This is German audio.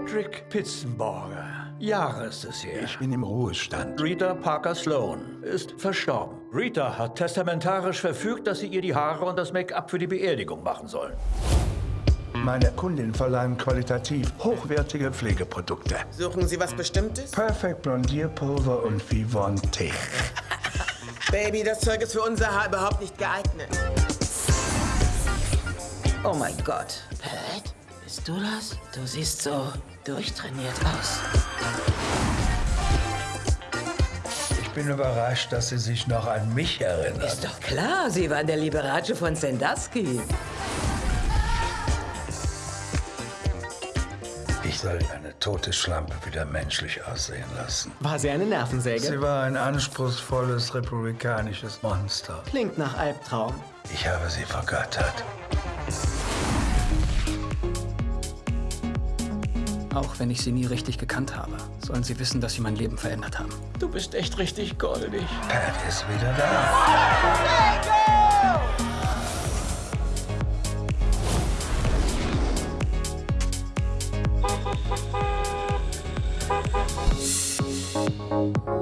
Patrick Pitzenborger. Jahre ist es her. Ich bin im Ruhestand. Rita Parker Sloan ist verstorben. Rita hat testamentarisch verfügt, dass sie ihr die Haare und das Make-up für die Beerdigung machen sollen. Meine Kundin verleihen qualitativ hochwertige Pflegeprodukte. Suchen Sie was Bestimmtes? Perfect Blondierpulver und Vivon Tee. Baby, das Zeug ist für unser Haar überhaupt nicht geeignet. Oh mein Gott. Pat, bist du das? Du siehst so durchtrainiert aus. Ich bin überrascht, dass Sie sich noch an mich erinnern. Ist doch klar, sie waren der Liberace von Sandusky. Ich soll eine tote Schlampe wieder menschlich aussehen lassen. War sie eine Nervensäge? Sie war ein anspruchsvolles republikanisches Monster. Klingt nach Albtraum. Ich habe sie vergöttert. Auch wenn ich sie nie richtig gekannt habe, sollen sie wissen, dass sie mein Leben verändert haben. Du bist echt richtig goldig. Pat ist wieder da. Oh,